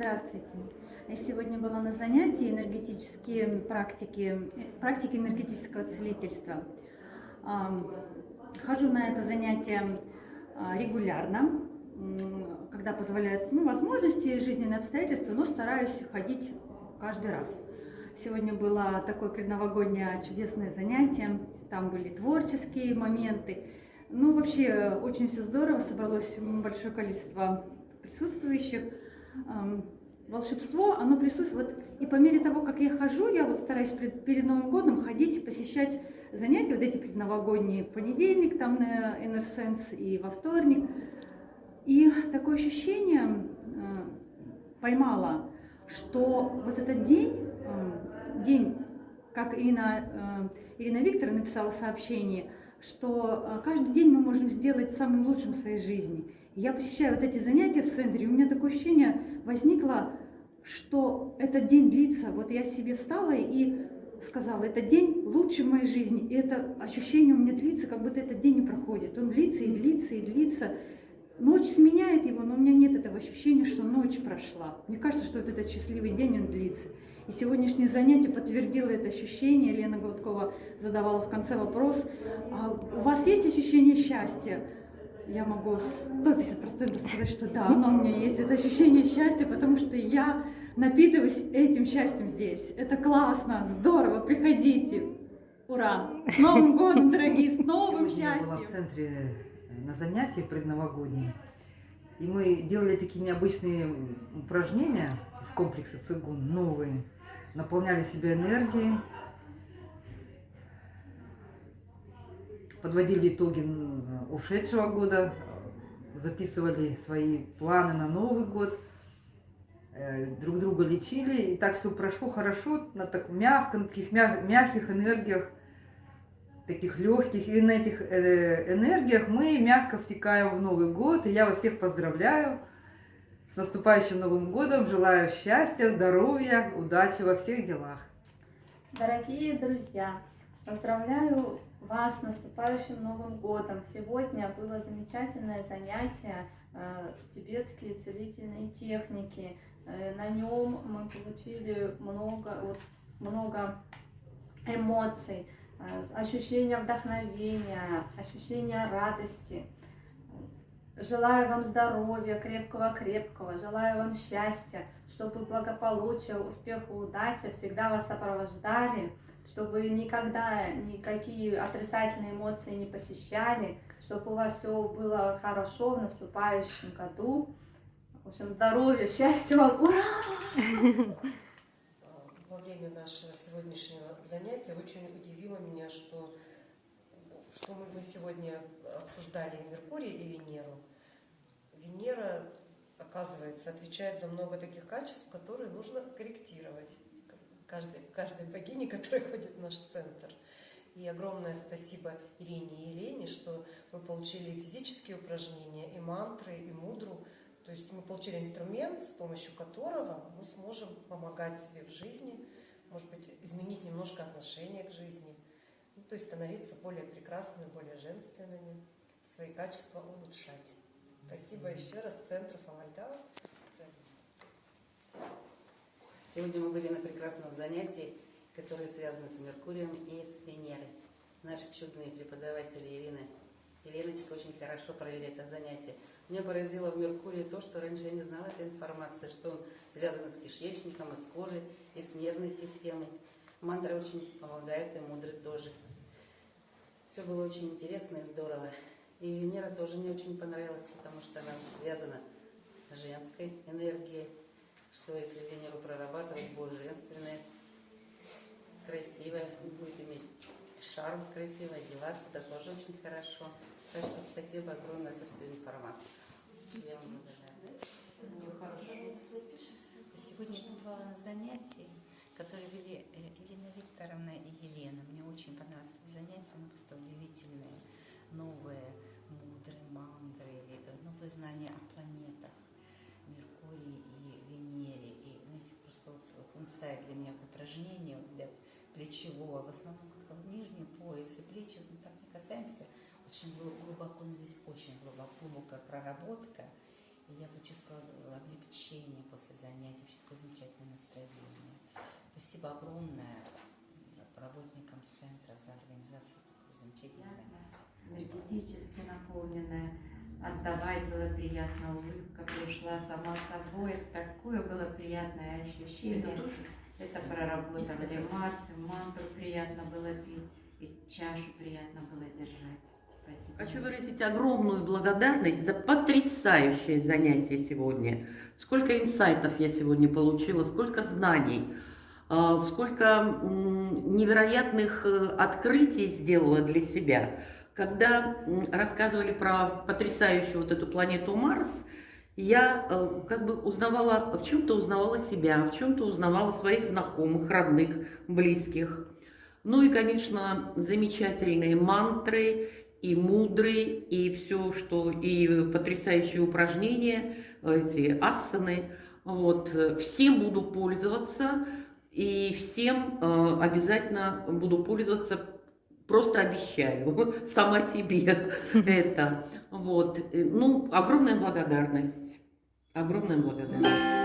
Здравствуйте. Я сегодня была на занятии энергетические практики, практики энергетического целительства. Хожу на это занятие а, регулярно, когда позволяют ну, возможности, жизненные обстоятельства, но стараюсь ходить каждый раз. Сегодня было такое предновогоднее чудесное занятие, там были творческие моменты. Ну, вообще, очень все здорово, собралось большое количество присутствующих. Волшебство, оно присутствует. Вот, и по мере того, как я хожу, я вот стараюсь перед Новым годом ходить, посещать занятия, вот эти предновогодние, в понедельник там на Inner и во вторник. И такое ощущение э, поймала, что вот этот день, э, день, как Ирина, э, Ирина Викторовна написала сообщение, что э, каждый день мы можем сделать самым лучшим в своей жизни. Я посещаю вот эти занятия в центре, и у меня такое ощущение возникло, что этот день длится. Вот я себе встала и сказала, этот день лучший в моей жизни. И это ощущение у меня длится, как будто этот день не проходит. Он длится и длится и длится. Ночь сменяет его, но у меня нет этого ощущения, что ночь прошла. Мне кажется, что вот этот счастливый день, он длится. И сегодняшнее занятие подтвердило это ощущение. Лена Гладкова задавала в конце вопрос, а у вас есть ощущение счастья? Я могу 150% сказать, что да, оно у меня есть. Это ощущение счастья, потому что я напитываюсь этим счастьем здесь. Это классно, здорово, приходите. Ура! С Новым годом, дорогие, с новым счастьем! Я была в центре на занятии предновогодние. И мы делали такие необычные упражнения из комплекса цигун, новые. Наполняли себя энергией, подводили итоги ушедшего года, записывали свои планы на Новый год, э, друг друга лечили. И так все прошло хорошо, на так мягком, таких мягких энергиях, таких легких. И на этих э, энергиях мы мягко втекаем в Новый год. И я вас всех поздравляю с наступающим Новым годом. Желаю счастья, здоровья, удачи во всех делах. Дорогие друзья, поздравляю вас с наступающим Новым годом! Сегодня было замечательное занятие э, тибетские целительные техники. Э, на нем мы получили много, вот, много эмоций, э, ощущения вдохновения, ощущения радости. Желаю вам здоровья, крепкого-крепкого, желаю вам счастья, чтобы благополучие, успех и удача всегда вас сопровождали чтобы никогда никакие отрицательные эмоции не посещали, чтобы у вас все было хорошо в наступающем году. В общем, здоровья, счастья вам, ура! Во время нашего сегодняшнего занятия очень удивило меня, что, что мы сегодня обсуждали Меркурий и Венеру. Венера, оказывается, отвечает за много таких качеств, которые нужно корректировать каждой, каждой богине, которая ходит в наш центр. И огромное спасибо Ирине и Елене, что мы получили физические упражнения, и мантры, и мудру. То есть мы получили инструмент, с помощью которого мы сможем помогать себе в жизни, может быть, изменить немножко отношение к жизни, ну, то есть становиться более прекрасными, более женственными, свои качества улучшать. Спасибо еще раз Центру Фомальдау. Сегодня мы были на прекрасном занятии, которое связано с Меркурием и с Венерой. Наши чудные преподаватели Ирина и Леночка очень хорошо провели это занятие. Меня поразило в Меркурии то, что раньше я не знала этой информации, что он связан с кишечником, и с кожей, и с нервной системой. Мантры очень помогают, и мудры тоже. Все было очень интересно и здорово. И Венера тоже мне очень понравилась, потому что она связана с женской энергией, что если Венеру прорабатывать, будет женственное, красивое, будет иметь шарм красиво, одеваться, это тоже очень хорошо. Так что спасибо огромное за всю информацию. Я вам благодарна. Сегодня я была на занятии, которые вели э, Ирина Викторовна и Елена. Мне очень понравилось занятие, оно просто удивительное, новое, мудрые мантры, новые знания о планетах, Меркурий Венере. И, знаете, просто вот, вот инсайт для меня, вот упражнение для плечевого, в основном как-то вот нижний пояс и плечи, мы так не касаемся, очень глубоко, но здесь очень глубоко, глубокая проработка. И я почувствовала облегчение после занятий, вообще такое замечательное. Спасибо огромное работникам центра за организацию такой замечательной занятий. энергетически наполненная. Отдавать было приятно, улыбка пришла сама собой. Такое было приятное ощущение. Это проработали марсы, мантру приятно было пить, и чашу приятно было держать. Спасибо. Хочу выразить огромную благодарность за потрясающее занятие сегодня. Сколько инсайтов я сегодня получила, сколько знаний, сколько м, невероятных э, открытий сделала для себя. Когда рассказывали про потрясающую вот эту планету Марс, я э, как бы узнавала, в чем-то узнавала себя, в чем-то узнавала своих знакомых, родных, близких. Ну и, конечно, замечательные мантры, и мудрый, и все, что, и потрясающие упражнения, эти асаны. Вот. Всем буду пользоваться, и всем э, обязательно буду пользоваться, просто обещаю, сама себе это. Вот. Э, Ну, огромная благодарность. Огромная благодарность.